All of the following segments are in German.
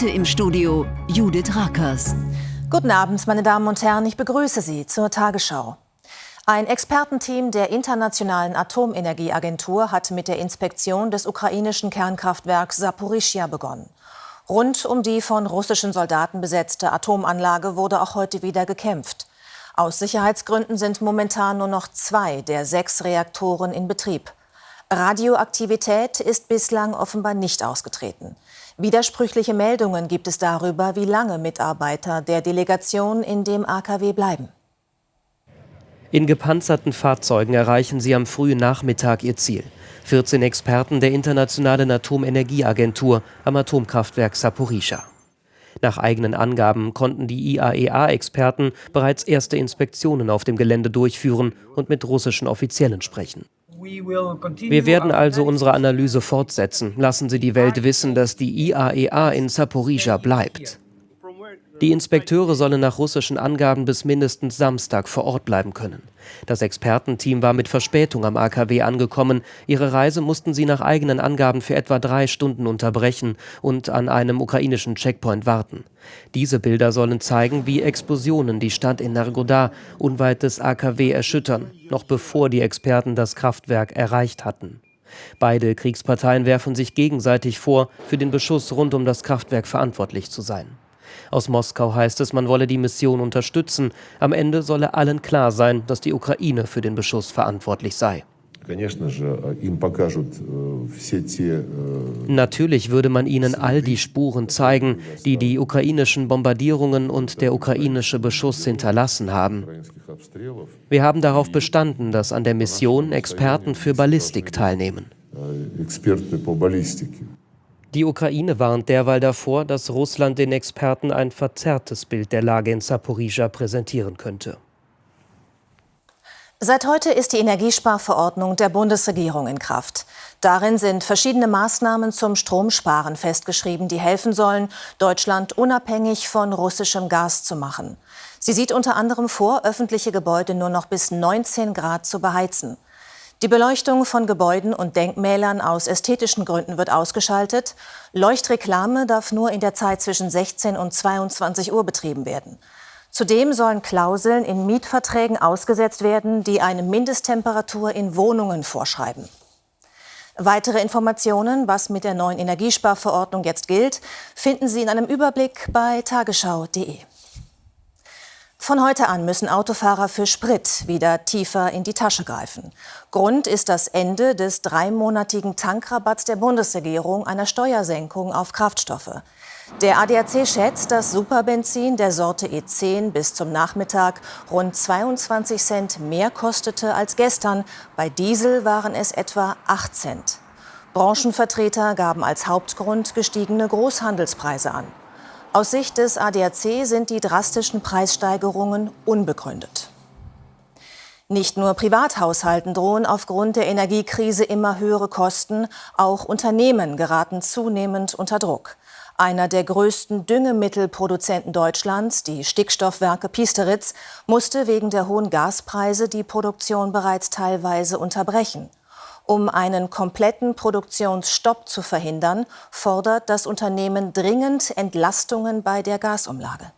Heute im Studio Judith Rakers. Guten Abend, meine Damen und Herren. Ich begrüße Sie zur Tagesschau. Ein Expertenteam der Internationalen Atomenergieagentur hat mit der Inspektion des ukrainischen Kernkraftwerks Saporischia begonnen. Rund um die von russischen Soldaten besetzte Atomanlage wurde auch heute wieder gekämpft. Aus Sicherheitsgründen sind momentan nur noch zwei der sechs Reaktoren in Betrieb. Radioaktivität ist bislang offenbar nicht ausgetreten. Widersprüchliche Meldungen gibt es darüber, wie lange Mitarbeiter der Delegation in dem AKW bleiben. In gepanzerten Fahrzeugen erreichen sie am frühen Nachmittag ihr Ziel. 14 Experten der Internationalen Atomenergieagentur am Atomkraftwerk Saporischa. Nach eigenen Angaben konnten die IAEA-Experten bereits erste Inspektionen auf dem Gelände durchführen und mit russischen Offiziellen sprechen. Wir werden also unsere Analyse fortsetzen. Lassen Sie die Welt wissen, dass die IAEA in Saporizhia bleibt. Die Inspekteure sollen nach russischen Angaben bis mindestens Samstag vor Ort bleiben können. Das Expertenteam war mit Verspätung am AKW angekommen. Ihre Reise mussten sie nach eigenen Angaben für etwa drei Stunden unterbrechen und an einem ukrainischen Checkpoint warten. Diese Bilder sollen zeigen, wie Explosionen die Stadt in Nargoda unweit des AKW erschüttern, noch bevor die Experten das Kraftwerk erreicht hatten. Beide Kriegsparteien werfen sich gegenseitig vor, für den Beschuss rund um das Kraftwerk verantwortlich zu sein. Aus Moskau heißt es, man wolle die Mission unterstützen. Am Ende solle allen klar sein, dass die Ukraine für den Beschuss verantwortlich sei. Natürlich würde man ihnen all die Spuren zeigen, die die ukrainischen Bombardierungen und der ukrainische Beschuss hinterlassen haben. Wir haben darauf bestanden, dass an der Mission Experten für Ballistik teilnehmen. Die Ukraine warnt derweil davor, dass Russland den Experten ein verzerrtes Bild der Lage in Saporizhia präsentieren könnte. Seit heute ist die Energiesparverordnung der Bundesregierung in Kraft. Darin sind verschiedene Maßnahmen zum Stromsparen festgeschrieben, die helfen sollen, Deutschland unabhängig von russischem Gas zu machen. Sie sieht unter anderem vor, öffentliche Gebäude nur noch bis 19 Grad zu beheizen. Die Beleuchtung von Gebäuden und Denkmälern aus ästhetischen Gründen wird ausgeschaltet. Leuchtreklame darf nur in der Zeit zwischen 16 und 22 Uhr betrieben werden. Zudem sollen Klauseln in Mietverträgen ausgesetzt werden, die eine Mindesttemperatur in Wohnungen vorschreiben. Weitere Informationen, was mit der neuen Energiesparverordnung jetzt gilt, finden Sie in einem Überblick bei tagesschau.de. Von heute an müssen Autofahrer für Sprit wieder tiefer in die Tasche greifen. Grund ist das Ende des dreimonatigen Tankrabatts der Bundesregierung einer Steuersenkung auf Kraftstoffe. Der ADAC schätzt, dass Superbenzin der Sorte E10 bis zum Nachmittag rund 22 Cent mehr kostete als gestern. Bei Diesel waren es etwa 8 Cent. Branchenvertreter gaben als Hauptgrund gestiegene Großhandelspreise an. Aus Sicht des ADAC sind die drastischen Preissteigerungen unbegründet. Nicht nur Privathaushalten drohen aufgrund der Energiekrise immer höhere Kosten, auch Unternehmen geraten zunehmend unter Druck. Einer der größten Düngemittelproduzenten Deutschlands, die Stickstoffwerke Piesteritz, musste wegen der hohen Gaspreise die Produktion bereits teilweise unterbrechen. Um einen kompletten Produktionsstopp zu verhindern, fordert das Unternehmen dringend Entlastungen bei der Gasumlage.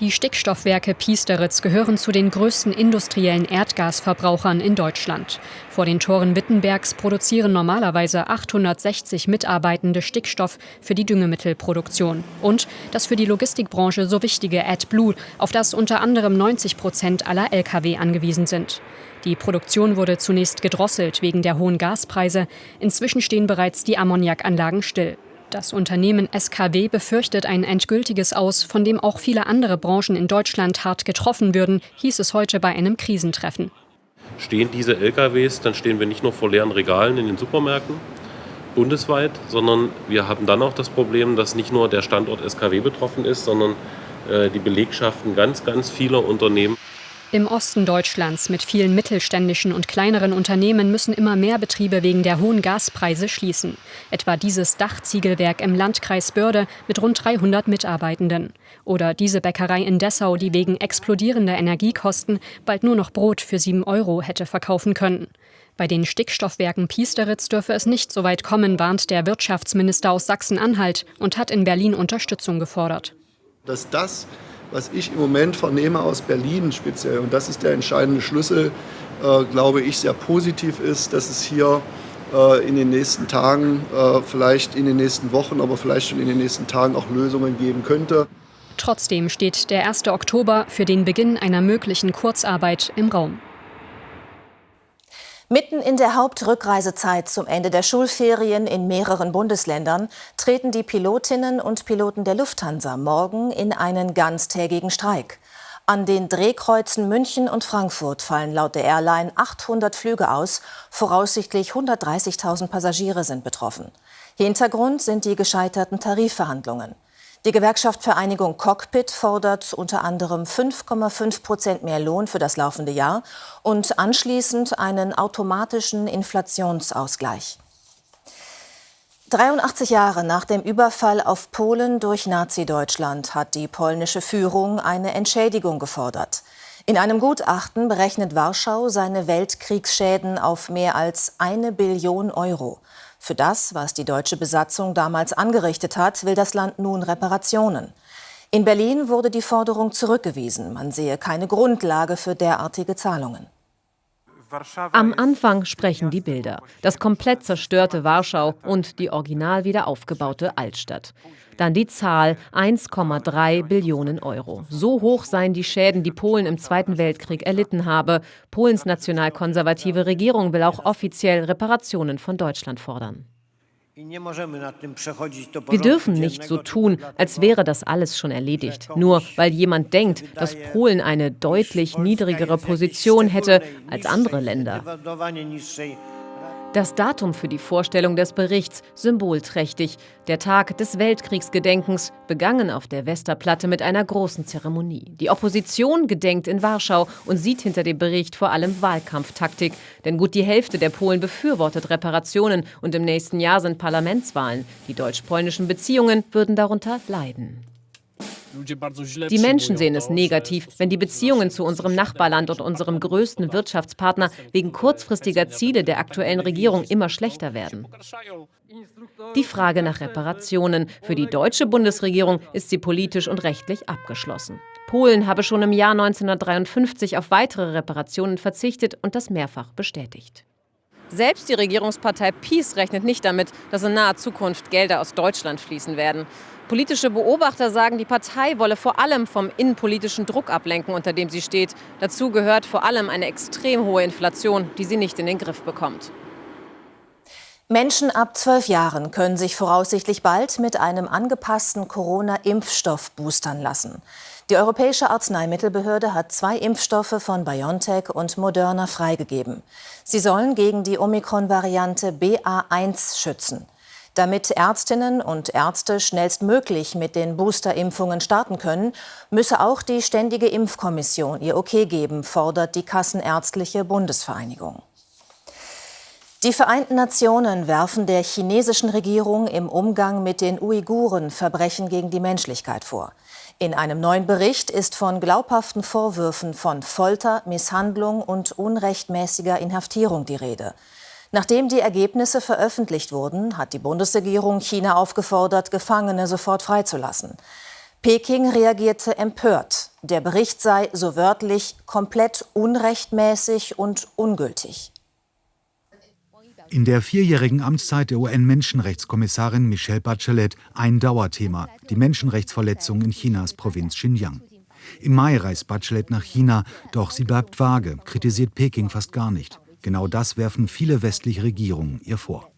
Die Stickstoffwerke Piesteritz gehören zu den größten industriellen Erdgasverbrauchern in Deutschland. Vor den Toren Wittenbergs produzieren normalerweise 860 Mitarbeitende Stickstoff für die Düngemittelproduktion. Und das für die Logistikbranche so wichtige AdBlue, auf das unter anderem 90 Prozent aller Lkw angewiesen sind. Die Produktion wurde zunächst gedrosselt wegen der hohen Gaspreise. Inzwischen stehen bereits die Ammoniakanlagen still. Das Unternehmen SKW befürchtet ein endgültiges Aus, von dem auch viele andere Branchen in Deutschland hart getroffen würden, hieß es heute bei einem Krisentreffen. Stehen diese LKWs, dann stehen wir nicht nur vor leeren Regalen in den Supermärkten bundesweit, sondern wir haben dann auch das Problem, dass nicht nur der Standort SKW betroffen ist, sondern äh, die Belegschaften ganz, ganz vieler Unternehmen. Im Osten Deutschlands mit vielen mittelständischen und kleineren Unternehmen müssen immer mehr Betriebe wegen der hohen Gaspreise schließen. Etwa dieses Dachziegelwerk im Landkreis Börde mit rund 300 Mitarbeitenden. Oder diese Bäckerei in Dessau, die wegen explodierender Energiekosten bald nur noch Brot für 7 Euro hätte verkaufen können. Bei den Stickstoffwerken Piesteritz dürfe es nicht so weit kommen, warnt der Wirtschaftsminister aus Sachsen-Anhalt und hat in Berlin Unterstützung gefordert. Dass das, was ich im Moment vernehme aus Berlin speziell, und das ist der entscheidende Schlüssel, äh, glaube ich, sehr positiv ist, dass es hier äh, in den nächsten Tagen, äh, vielleicht in den nächsten Wochen, aber vielleicht schon in den nächsten Tagen auch Lösungen geben könnte. Trotzdem steht der 1. Oktober für den Beginn einer möglichen Kurzarbeit im Raum. Mitten in der Hauptrückreisezeit zum Ende der Schulferien in mehreren Bundesländern treten die Pilotinnen und Piloten der Lufthansa morgen in einen ganztägigen Streik. An den Drehkreuzen München und Frankfurt fallen laut der Airline 800 Flüge aus. Voraussichtlich 130.000 Passagiere sind betroffen. Hintergrund sind die gescheiterten Tarifverhandlungen. Die Gewerkschaft Vereinigung Cockpit fordert unter anderem 5,5 Prozent mehr Lohn für das laufende Jahr und anschließend einen automatischen Inflationsausgleich. 83 Jahre nach dem Überfall auf Polen durch Nazi-Deutschland hat die polnische Führung eine Entschädigung gefordert. In einem Gutachten berechnet Warschau seine Weltkriegsschäden auf mehr als eine Billion Euro. Für das, was die deutsche Besatzung damals angerichtet hat, will das Land nun Reparationen. In Berlin wurde die Forderung zurückgewiesen. Man sehe keine Grundlage für derartige Zahlungen. Am Anfang sprechen die Bilder. Das komplett zerstörte Warschau und die original wieder aufgebaute Altstadt. Dann die Zahl 1,3 Billionen Euro. So hoch seien die Schäden, die Polen im Zweiten Weltkrieg erlitten habe. Polens nationalkonservative Regierung will auch offiziell Reparationen von Deutschland fordern. Wir dürfen nicht so tun, als wäre das alles schon erledigt, nur weil jemand denkt, dass Polen eine deutlich niedrigere Position hätte als andere Länder. Das Datum für die Vorstellung des Berichts symbolträchtig, der Tag des Weltkriegsgedenkens, begangen auf der Westerplatte mit einer großen Zeremonie. Die Opposition gedenkt in Warschau und sieht hinter dem Bericht vor allem Wahlkampftaktik, denn gut die Hälfte der Polen befürwortet Reparationen und im nächsten Jahr sind Parlamentswahlen. Die deutsch-polnischen Beziehungen würden darunter leiden. Die Menschen sehen es negativ, wenn die Beziehungen zu unserem Nachbarland und unserem größten Wirtschaftspartner wegen kurzfristiger Ziele der aktuellen Regierung immer schlechter werden. Die Frage nach Reparationen für die deutsche Bundesregierung ist sie politisch und rechtlich abgeschlossen. Polen habe schon im Jahr 1953 auf weitere Reparationen verzichtet und das mehrfach bestätigt. Selbst die Regierungspartei PiS rechnet nicht damit, dass in naher Zukunft Gelder aus Deutschland fließen werden. Politische Beobachter sagen, die Partei wolle vor allem vom innenpolitischen Druck ablenken, unter dem sie steht. Dazu gehört vor allem eine extrem hohe Inflation, die sie nicht in den Griff bekommt. Menschen ab zwölf Jahren können sich voraussichtlich bald mit einem angepassten Corona-Impfstoff boostern lassen. Die Europäische Arzneimittelbehörde hat zwei Impfstoffe von BioNTech und Moderna freigegeben. Sie sollen gegen die Omikron-Variante BA1 schützen. Damit Ärztinnen und Ärzte schnellstmöglich mit den Boosterimpfungen starten können, müsse auch die Ständige Impfkommission ihr Okay geben, fordert die Kassenärztliche Bundesvereinigung. Die Vereinten Nationen werfen der chinesischen Regierung im Umgang mit den Uiguren Verbrechen gegen die Menschlichkeit vor. In einem neuen Bericht ist von glaubhaften Vorwürfen von Folter, Misshandlung und unrechtmäßiger Inhaftierung die Rede. Nachdem die Ergebnisse veröffentlicht wurden, hat die Bundesregierung China aufgefordert, Gefangene sofort freizulassen. Peking reagierte empört. Der Bericht sei so wörtlich komplett unrechtmäßig und ungültig. In der vierjährigen Amtszeit der UN-Menschenrechtskommissarin Michelle Bachelet ein Dauerthema, die Menschenrechtsverletzungen in Chinas Provinz Xinjiang. Im Mai reist Bachelet nach China, doch sie bleibt vage, kritisiert Peking fast gar nicht. Genau das werfen viele westliche Regierungen ihr vor.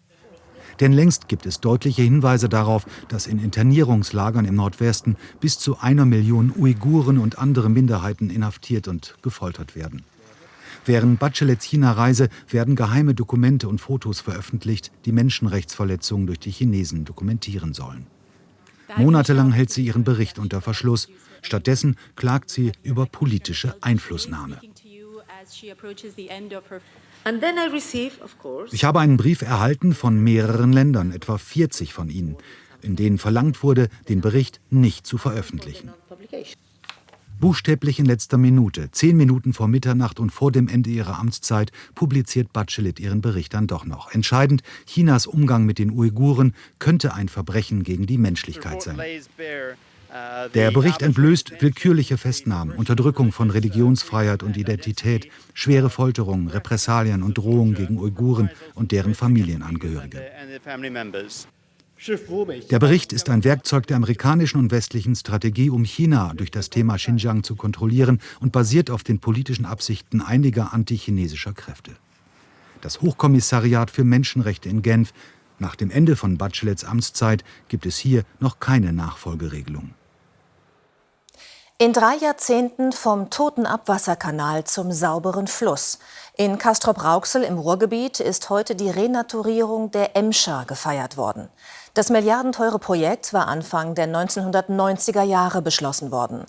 Denn längst gibt es deutliche Hinweise darauf, dass in Internierungslagern im Nordwesten bis zu einer Million Uiguren und andere Minderheiten inhaftiert und gefoltert werden. Während Bachelets China-Reise werden geheime Dokumente und Fotos veröffentlicht, die Menschenrechtsverletzungen durch die Chinesen dokumentieren sollen. Monatelang hält sie ihren Bericht unter Verschluss. Stattdessen klagt sie über politische Einflussnahme. Ich habe einen Brief erhalten von mehreren Ländern, etwa 40 von ihnen, in denen verlangt wurde, den Bericht nicht zu veröffentlichen. Buchstäblich in letzter Minute, zehn Minuten vor Mitternacht und vor dem Ende ihrer Amtszeit, publiziert Bachelet ihren Bericht dann doch noch. Entscheidend, Chinas Umgang mit den Uiguren könnte ein Verbrechen gegen die Menschlichkeit sein. Der Bericht entblößt willkürliche Festnahmen, Unterdrückung von Religionsfreiheit und Identität, schwere Folterungen, Repressalien und Drohungen gegen Uiguren und deren Familienangehörige. Der Bericht ist ein Werkzeug der amerikanischen und westlichen Strategie, um China durch das Thema Xinjiang zu kontrollieren und basiert auf den politischen Absichten einiger antichinesischer Kräfte. Das Hochkommissariat für Menschenrechte in Genf nach dem Ende von Bachelets Amtszeit gibt es hier noch keine Nachfolgeregelung. In drei Jahrzehnten vom toten Abwasserkanal zum sauberen Fluss. In Castrop-Rauxel im Ruhrgebiet ist heute die Renaturierung der Emscher gefeiert worden. Das milliardenteure Projekt war Anfang der 1990er Jahre beschlossen worden.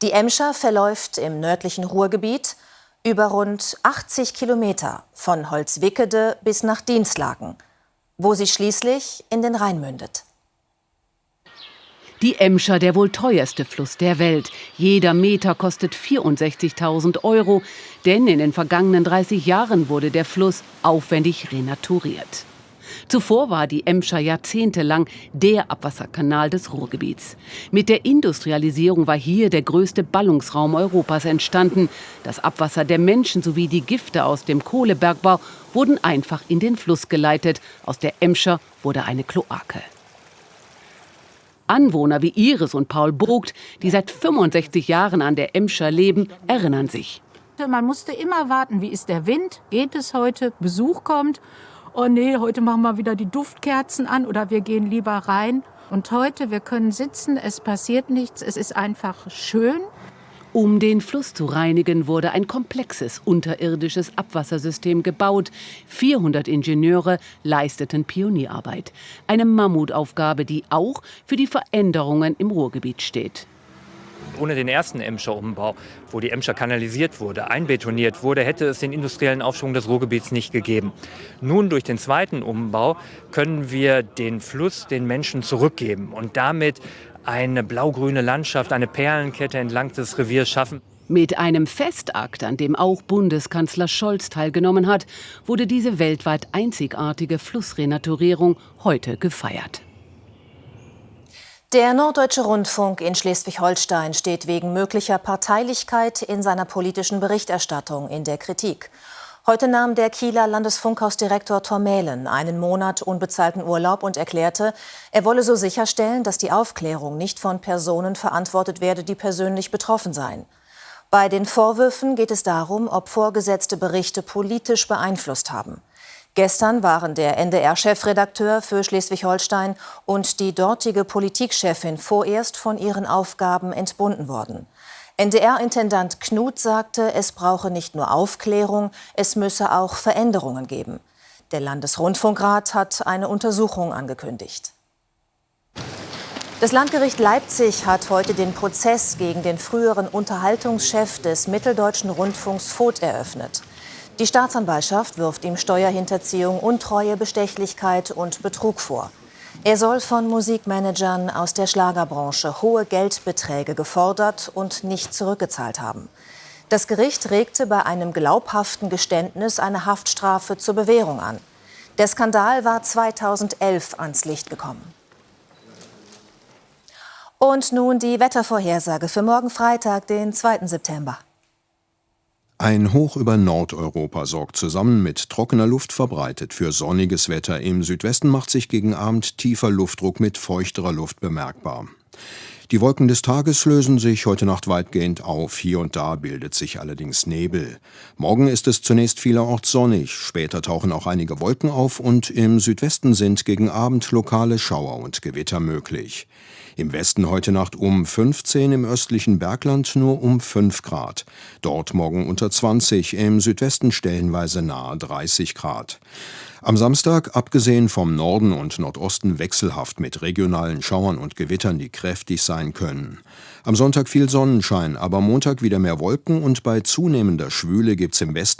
Die Emscher verläuft im nördlichen Ruhrgebiet über rund 80 Kilometer von Holzwickede bis nach Dienstlaken, wo sie schließlich in den Rhein mündet. Die Emscher, der wohl teuerste Fluss der Welt. Jeder Meter kostet 64.000 Euro, denn in den vergangenen 30 Jahren wurde der Fluss aufwendig renaturiert. Zuvor war die Emscher jahrzehntelang der Abwasserkanal des Ruhrgebiets. Mit der Industrialisierung war hier der größte Ballungsraum Europas entstanden. Das Abwasser der Menschen sowie die Gifte aus dem Kohlebergbau wurden einfach in den Fluss geleitet. Aus der Emscher wurde eine Kloake. Anwohner wie Iris und Paul Brugt, die seit 65 Jahren an der Emscher leben, erinnern sich. Man musste immer warten, wie ist der Wind, geht es heute, Besuch kommt oh nee, heute machen wir wieder die Duftkerzen an oder wir gehen lieber rein. Und heute, wir können sitzen, es passiert nichts, es ist einfach schön. Um den Fluss zu reinigen, wurde ein komplexes unterirdisches Abwassersystem gebaut. 400 Ingenieure leisteten Pionierarbeit. Eine Mammutaufgabe, die auch für die Veränderungen im Ruhrgebiet steht. Ohne den ersten Emscher Umbau, wo die Emscher kanalisiert wurde, einbetoniert wurde, hätte es den industriellen Aufschwung des Ruhrgebiets nicht gegeben. Nun durch den zweiten Umbau können wir den Fluss den Menschen zurückgeben und damit eine blaugrüne Landschaft, eine Perlenkette entlang des Reviers schaffen. Mit einem Festakt, an dem auch Bundeskanzler Scholz teilgenommen hat, wurde diese weltweit einzigartige Flussrenaturierung heute gefeiert. Der Norddeutsche Rundfunk in Schleswig-Holstein steht wegen möglicher Parteilichkeit in seiner politischen Berichterstattung in der Kritik. Heute nahm der Kieler Landesfunkhausdirektor Tormälen einen Monat unbezahlten Urlaub und erklärte, er wolle so sicherstellen, dass die Aufklärung nicht von Personen verantwortet werde, die persönlich betroffen seien. Bei den Vorwürfen geht es darum, ob vorgesetzte Berichte politisch beeinflusst haben. Gestern waren der NDR-Chefredakteur für Schleswig-Holstein und die dortige Politikchefin vorerst von ihren Aufgaben entbunden worden. NDR-Intendant Knut sagte, es brauche nicht nur Aufklärung, es müsse auch Veränderungen geben. Der Landesrundfunkrat hat eine Untersuchung angekündigt. Das Landgericht Leipzig hat heute den Prozess gegen den früheren Unterhaltungschef des Mitteldeutschen Rundfunks Voth eröffnet. Die Staatsanwaltschaft wirft ihm Steuerhinterziehung, Untreue, Bestechlichkeit und Betrug vor. Er soll von Musikmanagern aus der Schlagerbranche hohe Geldbeträge gefordert und nicht zurückgezahlt haben. Das Gericht regte bei einem glaubhaften Geständnis eine Haftstrafe zur Bewährung an. Der Skandal war 2011 ans Licht gekommen. Und nun die Wettervorhersage für morgen Freitag, den 2. September. Ein Hoch über Nordeuropa sorgt zusammen mit trockener Luft verbreitet für sonniges Wetter. Im Südwesten macht sich gegen Abend tiefer Luftdruck mit feuchterer Luft bemerkbar. Die Wolken des Tages lösen sich heute Nacht weitgehend auf. Hier und da bildet sich allerdings Nebel. Morgen ist es zunächst vielerorts sonnig. Später tauchen auch einige Wolken auf und im Südwesten sind gegen Abend lokale Schauer und Gewitter möglich. Im Westen heute Nacht um 15, im östlichen Bergland nur um 5 Grad. Dort morgen unter 20, im Südwesten stellenweise nahe 30 Grad. Am Samstag, abgesehen vom Norden und Nordosten, wechselhaft mit regionalen Schauern und Gewittern, die kräftig sein können. Am Sonntag viel Sonnenschein, aber Montag wieder mehr Wolken und bei zunehmender Schwüle gibt's im Westen